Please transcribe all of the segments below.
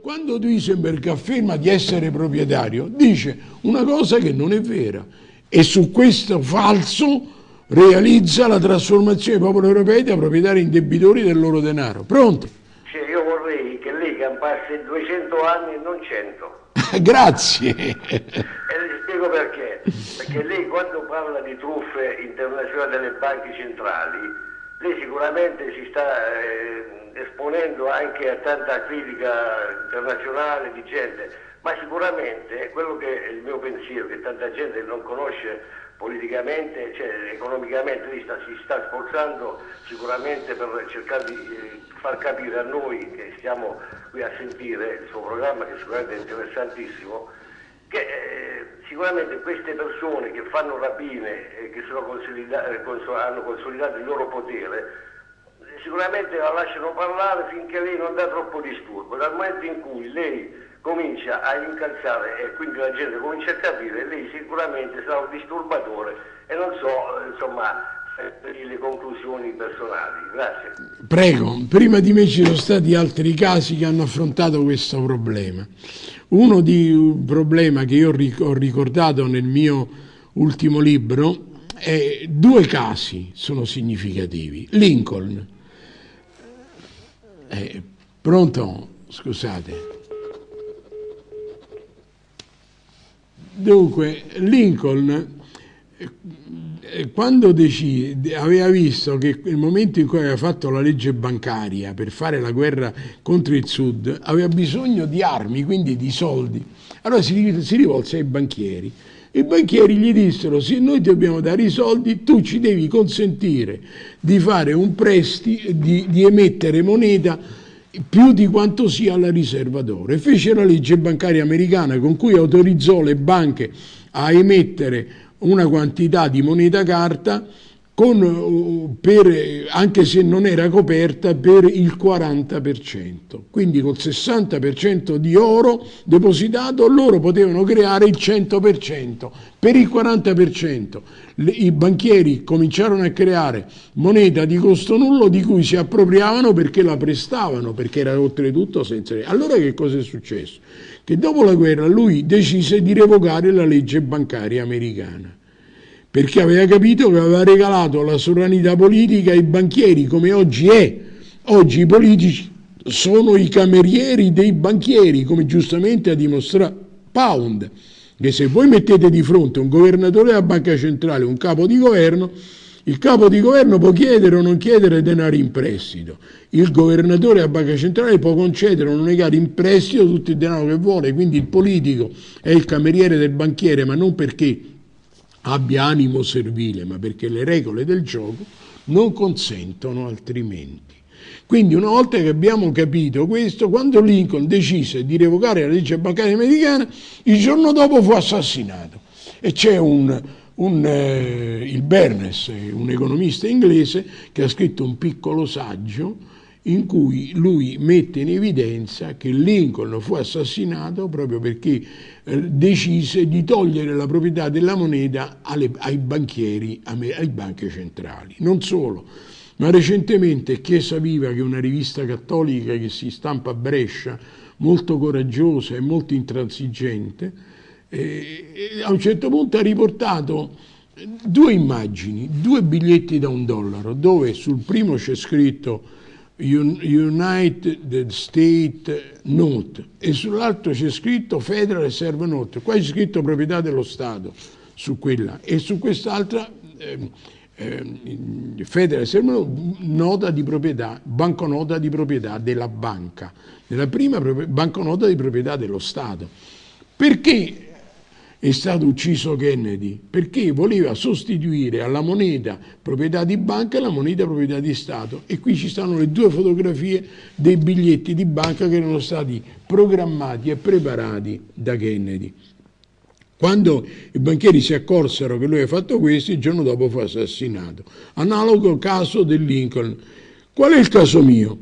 quando Duisenberg afferma di essere proprietario, dice una cosa che non è vera e su questo falso realizza la trasformazione dei popoli europei da proprietari indebitori del loro denaro. Pronto? Sì, io vorrei che lei campasse 200 anni e non 100. Grazie. E le spiego perché. Perché lei quando parla di truffe internazionali delle banche centrali, lei sicuramente si sta eh, esponendo anche a tanta critica internazionale di gente, ma sicuramente quello che è il mio pensiero, che tanta gente non conosce politicamente, cioè economicamente, lei sta, si sta sforzando sicuramente per cercare di eh, far capire a noi che stiamo qui a sentire il suo programma, che sicuramente è interessantissimo, che eh, sicuramente queste persone che fanno rapine e che consolida eh, hanno consolidato il loro potere, sicuramente la lasciano parlare finché lei non dà troppo disturbo. Dal momento in cui lei comincia a incalzare e quindi la gente comincia a capire, lei sicuramente sarà un disturbatore e non so, insomma, le conclusioni personali. Grazie. Prego, prima di me ci sono stati altri casi che hanno affrontato questo problema. Uno di un problema che io ho ricordato nel mio ultimo libro è due casi sono significativi. Lincoln. Eh, pronto? Scusate. Dunque, Lincoln, eh, quando decide, aveva visto che nel momento in cui aveva fatto la legge bancaria per fare la guerra contro il Sud, aveva bisogno di armi, quindi di soldi. Allora si, si rivolse ai banchieri. I banchieri gli dissero, se noi ti dobbiamo dare i soldi, tu ci devi consentire di fare un prestito, di, di emettere moneta più di quanto sia la riserva d'oro e fece la legge bancaria americana con cui autorizzò le banche a emettere una quantità di moneta carta con, uh, per, anche se non era coperta per il 40%. Quindi col 60% di oro depositato loro potevano creare il 100%. Per il 40% le, i banchieri cominciarono a creare moneta di costo nullo di cui si appropriavano perché la prestavano, perché era oltretutto senza... Allora che cosa è successo? Che dopo la guerra lui decise di revocare la legge bancaria americana perché aveva capito che aveva regalato la sovranità politica ai banchieri, come oggi è. Oggi i politici sono i camerieri dei banchieri, come giustamente ha dimostrato Pound, che se voi mettete di fronte un governatore della banca centrale, un capo di governo, il capo di governo può chiedere o non chiedere denaro in prestito, il governatore della banca centrale può concedere o non negare in prestito tutto il denaro che vuole, quindi il politico è il cameriere del banchiere, ma non perché abbia animo servile, ma perché le regole del gioco non consentono altrimenti. Quindi una volta che abbiamo capito questo, quando Lincoln decise di revocare la legge bancaria americana, il giorno dopo fu assassinato. E c'è un, un, eh, il Bernes, un economista inglese, che ha scritto un piccolo saggio in cui lui mette in evidenza che Lincoln fu assassinato proprio perché eh, decise di togliere la proprietà della moneta alle, ai banchieri, alle banche centrali. Non solo, ma recentemente Chiesa Viva, che è una rivista cattolica che si stampa a Brescia, molto coraggiosa e molto intransigente, eh, a un certo punto ha riportato due immagini, due biglietti da un dollaro, dove sul primo c'è scritto United State Note. E sull'altro c'è scritto Federal Reserve Note, qua c'è scritto proprietà dello Stato su quella. E su quest'altra eh, eh, Federal Reserve Note, nota di proprietà, banconota di proprietà della banca, nella prima banconota di proprietà dello Stato. Perché è stato ucciso Kennedy perché voleva sostituire alla moneta proprietà di banca la moneta proprietà di Stato e qui ci stanno le due fotografie dei biglietti di banca che erano stati programmati e preparati da Kennedy. Quando i banchieri si accorsero che lui aveva fatto questo, il giorno dopo fu assassinato. Analogo caso del Lincoln. Qual è il caso mio?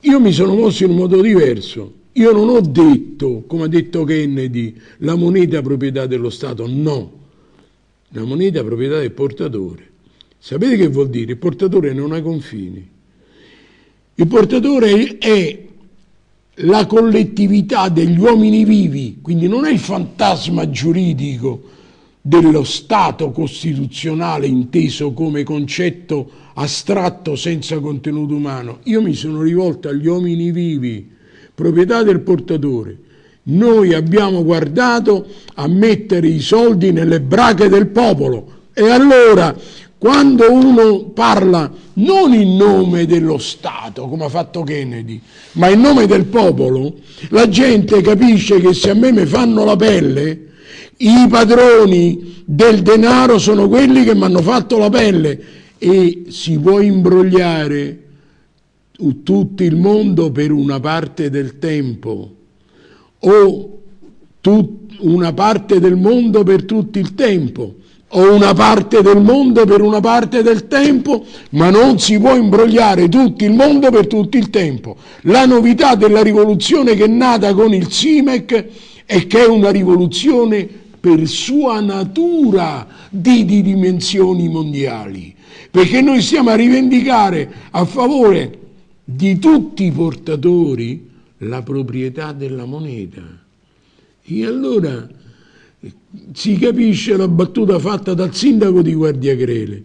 Io mi sono mosso in un modo diverso io non ho detto, come ha detto Kennedy, la moneta proprietà dello Stato, no. La moneta proprietà del portatore. Sapete che vuol dire? Il portatore non ha confini. Il portatore è la collettività degli uomini vivi, quindi non è il fantasma giuridico dello Stato costituzionale inteso come concetto astratto senza contenuto umano. Io mi sono rivolto agli uomini vivi, proprietà del portatore. Noi abbiamo guardato a mettere i soldi nelle brache del popolo e allora quando uno parla non in nome dello Stato, come ha fatto Kennedy, ma in nome del popolo, la gente capisce che se a me mi fanno la pelle, i padroni del denaro sono quelli che mi hanno fatto la pelle e si può imbrogliare tutto il mondo per una parte del tempo o una parte del mondo per tutto il tempo o una parte del mondo per una parte del tempo, ma non si può imbrogliare tutto il mondo per tutto il tempo. La novità della rivoluzione che è nata con il SIMEC è che è una rivoluzione per sua natura di, di dimensioni mondiali, perché noi stiamo a rivendicare a favore di tutti i portatori la proprietà della moneta. E allora si capisce la battuta fatta dal sindaco di Guardiagrele,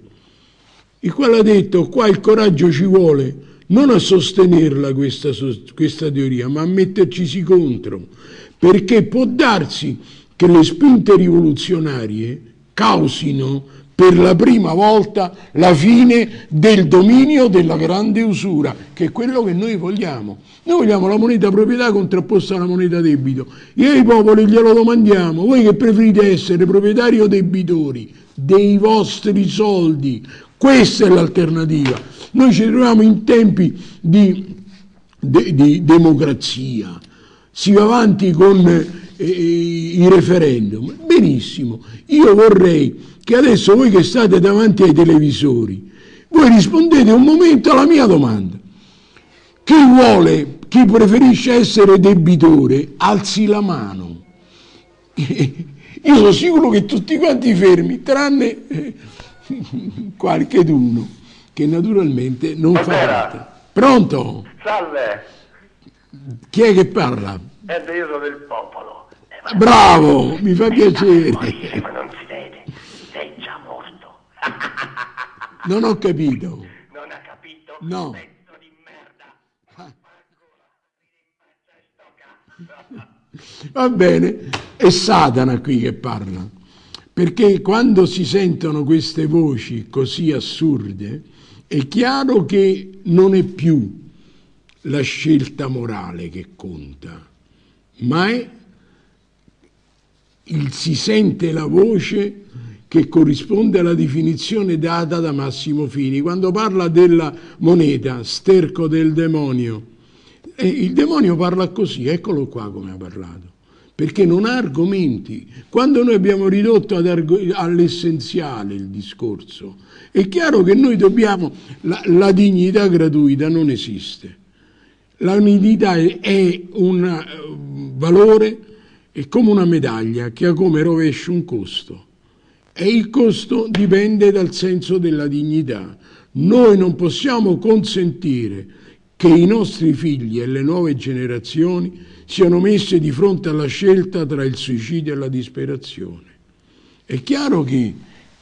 il quale ha detto qua il coraggio ci vuole non a sostenerla questa, questa teoria, ma a mettercisi contro, perché può darsi che le spinte rivoluzionarie causino per la prima volta la fine del dominio della grande usura, che è quello che noi vogliamo. Noi vogliamo la moneta proprietà contrapposta alla moneta debito. E ai popoli glielo domandiamo, voi che preferite essere proprietari o debitori dei vostri soldi? Questa è l'alternativa. Noi ci troviamo in tempi di, di, di democrazia, si va avanti con i referendum. Benissimo, io vorrei che adesso voi che state davanti ai televisori, voi rispondete un momento alla mia domanda. Chi vuole, chi preferisce essere debitore, alzi la mano. Io sono sicuro che tutti quanti fermi, tranne eh, qualche d'uno, che naturalmente non fa parte. Pronto? Salve. Chi è che parla? È io sono del popolo. Bravo, mi fa piacere. Ma non si vede, sei già morto. Non ho capito. Non ha capito? No. Pezzo di merda. Va bene, è Satana qui che parla, perché quando si sentono queste voci così assurde, è chiaro che non è più la scelta morale che conta, ma è il, si sente la voce che corrisponde alla definizione data da Massimo Fini. Quando parla della moneta, sterco del demonio, e il demonio parla così, eccolo qua come ha parlato, perché non ha argomenti. Quando noi abbiamo ridotto all'essenziale il discorso, è chiaro che noi dobbiamo, la, la dignità gratuita non esiste. La dignità è un uh, valore è come una medaglia che ha come rovescio un costo e il costo dipende dal senso della dignità. Noi non possiamo consentire che i nostri figli e le nuove generazioni siano messe di fronte alla scelta tra il suicidio e la disperazione. È chiaro che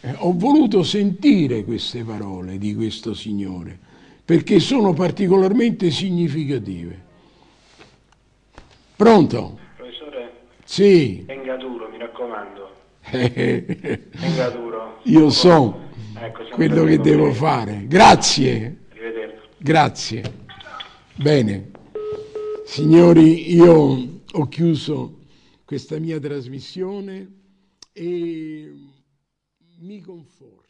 eh, ho voluto sentire queste parole di questo Signore perché sono particolarmente significative. Pronto? Sì. Venga duro, mi raccomando. Venga duro. Io so ecco, quello che devo fare. Grazie. Grazie. Bene. Signori, io ho chiuso questa mia trasmissione e mi conforto.